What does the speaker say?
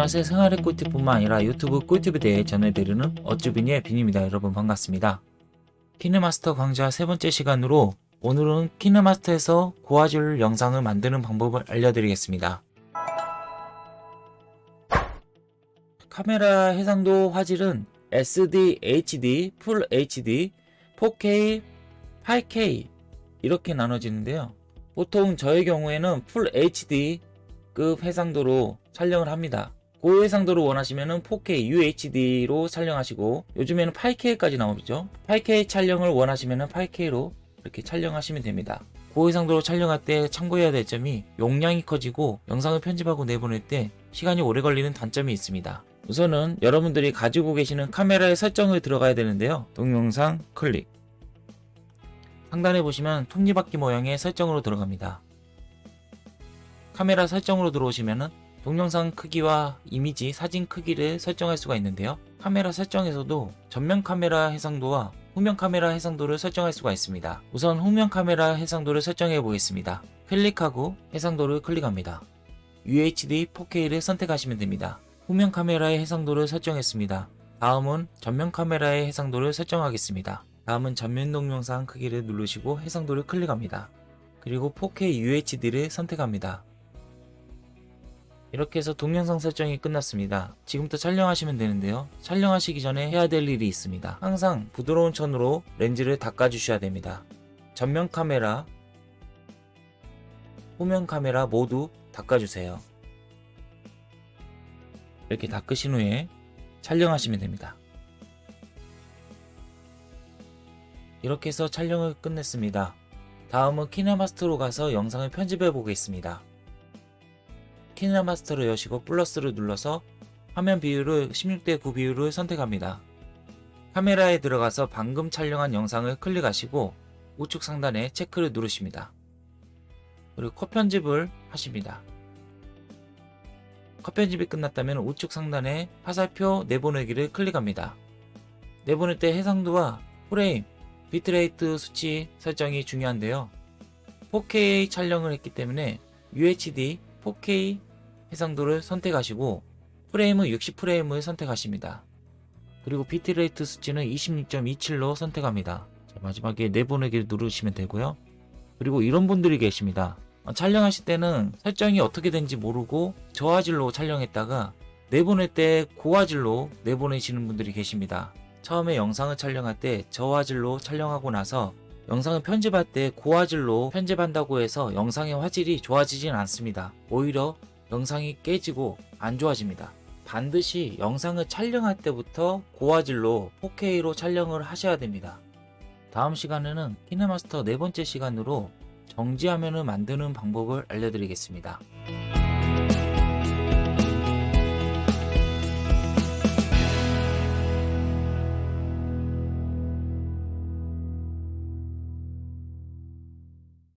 안녕하세요 생활의 꿀팁뿐만 아니라 유튜브 꿀팁에 대해 전해드리는 어쭈비니의 빈입니다. 여러분 반갑습니다. 키네마스터 강좌 세 번째 시간으로 오늘은 키네마스터에서 고화질 영상을 만드는 방법을 알려드리겠습니다. 카메라 해상도 화질은 SD, HD, full HD, 4K, 8K 이렇게 나눠지는데요. 보통 저의 경우에는 full HD급 해상도로 촬영을 합니다. 고해 상도를 원하시면 4K UHD로 촬영하시고 요즘에는 8K까지 나오죠. 8K 촬영을 원하시면 8K로 이렇게 촬영하시면 됩니다. 고해 상도로 촬영할 때 참고해야 될 점이 용량이 커지고 영상을 편집하고 내보낼 때 시간이 오래 걸리는 단점이 있습니다. 우선은 여러분들이 가지고 계시는 카메라의 설정을 들어가야 되는데요. 동영상 클릭 상단에 보시면 톱니바퀴 모양의 설정으로 들어갑니다. 카메라 설정으로 들어오시면은 동영상 크기와 이미지, 사진 크기를 설정할 수가 있는데요. 카메라 설정에서도 전면 카메라 해상도와 후면 카메라 해상도를 설정할 수가 있습니다. 우선 후면 카메라 해상도를 설정해 보겠습니다. 클릭하고 해상도를 클릭합니다. UHD 4K를 선택하시면 됩니다. 후면 카메라의 해상도를 설정했습니다. 다음은 전면 카메라의 해상도를 설정하겠습니다. 다음은 전면 동영상 크기를 누르시고 해상도를 클릭합니다. 그리고 4K UHD를 선택합니다. 이렇게 해서 동영상 설정이 끝났습니다. 지금부터 촬영하시면 되는데요. 촬영하시기 전에 해야 될 일이 있습니다. 항상 부드러운 천으로 렌즈를 닦아주셔야 됩니다. 전면 카메라, 후면 카메라 모두 닦아주세요. 이렇게 닦으신 후에 촬영하시면 됩니다. 이렇게 해서 촬영을 끝냈습니다. 다음은 키네마스터로 가서 영상을 편집해 보겠습니다. 키네마스터를 여시고 플러스를 눌러서 화면 비율을 16대 9 비율을 선택합니다. 카메라에 들어가서 방금 촬영한 영상을 클릭하시고 우측 상단에 체크를 누르십니다. 그리고 컷 편집을 하십니다. 컷 편집이 끝났다면 우측 상단에 화살표 내보내기를 클릭합니다. 내보낼 때 해상도와 프레임, 비트레이트 수치 설정이 중요한데요. 4K 촬영을 했기 때문에 UHD 4K 해상도를 선택하시고 프레임은 60프레임을 선택하십니다. 그리고 비트레이트 수치는 26.27로 선택합니다. 자, 마지막에 내보내기를 누르시면 되고요. 그리고 이런 분들이 계십니다. 어, 촬영하실 때는 설정이 어떻게 된지 모르고 저화질로 촬영했다가 내보낼 때 고화질로 내보내시는 분들이 계십니다. 처음에 영상을 촬영할 때 저화질로 촬영하고 나서 영상을 편집할 때 고화질로 편집한다고 해서 영상의 화질이 좋아지진 않습니다. 오히려 영상이 깨지고 안 좋아집니다. 반드시 영상을 촬영할 때부터 고화질로 4K로 촬영을 하셔야 됩니다. 다음 시간에는 키네마스터 네 번째 시간으로 정지화면을 만드는 방법을 알려드리겠습니다.